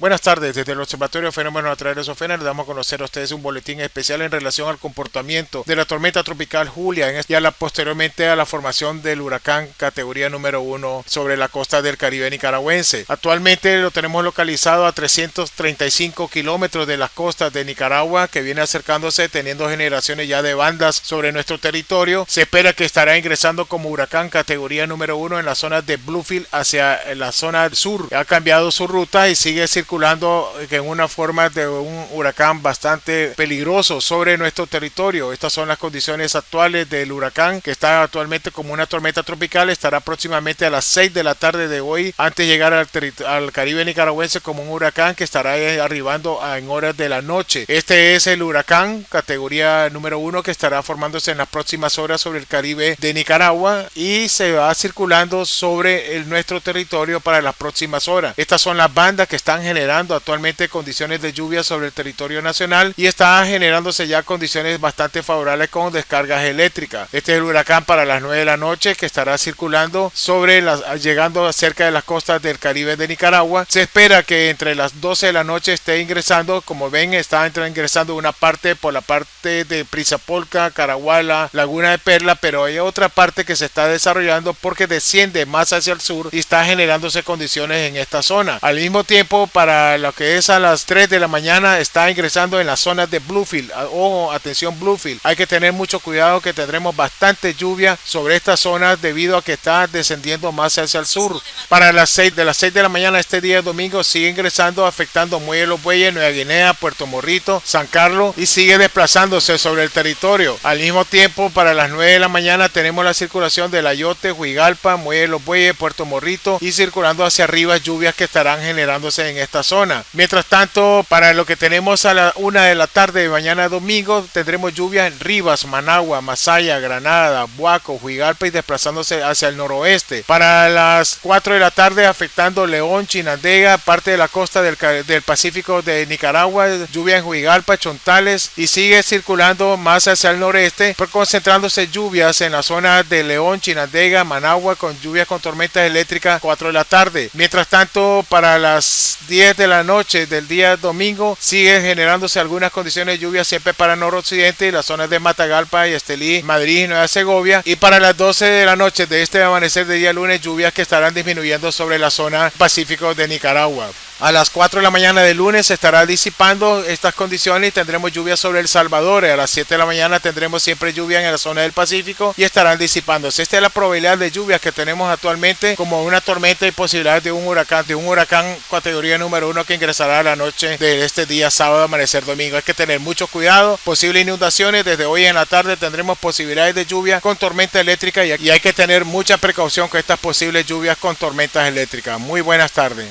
Buenas tardes, desde el Observatorio Fenómenos Naturales OFENA les damos a conocer a ustedes un boletín especial en relación al comportamiento de la tormenta tropical Julia y a la, posteriormente a la formación del huracán categoría número 1 sobre la costa del Caribe nicaragüense. Actualmente lo tenemos localizado a 335 kilómetros de las costas de Nicaragua que viene acercándose teniendo generaciones ya de bandas sobre nuestro territorio. Se espera que estará ingresando como huracán categoría número 1 en la zona de Bluefield hacia la zona sur. Ha cambiado su ruta y sigue circulando circulando en una forma de un huracán bastante peligroso sobre nuestro territorio. Estas son las condiciones actuales del huracán que está actualmente como una tormenta tropical. Estará próximamente a las 6 de la tarde de hoy antes de llegar al, al Caribe nicaragüense como un huracán que estará arribando en horas de la noche. Este es el huracán categoría número 1 que estará formándose en las próximas horas sobre el Caribe de Nicaragua y se va circulando sobre el, nuestro territorio para las próximas horas. Estas son las bandas que están generando actualmente condiciones de lluvia sobre el territorio nacional y está generándose ya condiciones bastante favorables con descargas eléctricas. Este es el huracán para las 9 de la noche que estará circulando sobre las llegando cerca de las costas del Caribe de Nicaragua. Se espera que entre las 12 de la noche esté ingresando, como ven, está ingresando una parte por la parte de Prisapolca, Caraguala, Laguna de Perla, pero hay otra parte que se está desarrollando porque desciende más hacia el sur y está generándose condiciones en esta zona. Al mismo tiempo, para para lo que es a las 3 de la mañana está ingresando en la zona de Bluefield. Ah, ojo, atención Bluefield. Hay que tener mucho cuidado que tendremos bastante lluvia sobre esta zona debido a que está descendiendo más hacia el sur. Para las 6 de las 6 de la mañana este día domingo sigue ingresando afectando Muelle Los Bueyes, Nueva Guinea, Puerto Morrito, San Carlos y sigue desplazándose sobre el territorio. Al mismo tiempo para las 9 de la mañana tenemos la circulación de Layote, Huigalpa, Muelle Los Bueyes, Puerto Morrito y circulando hacia arriba lluvias que estarán generándose en zona. Mientras tanto, para lo que tenemos a la una de la tarde de mañana domingo, tendremos lluvia en Rivas, Managua, Masaya, Granada, Buaco, Huigalpa y desplazándose hacia el noroeste. Para las 4 de la tarde, afectando León, Chinandega, parte de la costa del, del Pacífico de Nicaragua, lluvia en Huigalpa, Chontales y sigue circulando más hacia el noreste, concentrándose lluvias en la zona de León, Chinandega, Managua, con lluvias con tormentas eléctricas 4 de la tarde. Mientras tanto, para las 10 de la noche del día domingo siguen generándose algunas condiciones de lluvia siempre para noroccidente y las zonas de Matagalpa y Estelí, Madrid y Nueva Segovia. Y para las 12 de la noche de este amanecer de día lunes, lluvias que estarán disminuyendo sobre la zona pacífico de Nicaragua. A las 4 de la mañana de lunes se estará disipando estas condiciones y tendremos lluvia sobre El Salvador. A las 7 de la mañana tendremos siempre lluvia en la zona del Pacífico y estarán disipándose. Esta es la probabilidad de lluvia que tenemos actualmente como una tormenta y posibilidad de un huracán, de un huracán categoría número 1 que ingresará a la noche de este día sábado, amanecer domingo. Hay que tener mucho cuidado. Posibles inundaciones desde hoy en la tarde tendremos posibilidades de lluvia con tormenta eléctrica y hay que tener mucha precaución con estas posibles lluvias con tormentas eléctricas. Muy buenas tardes.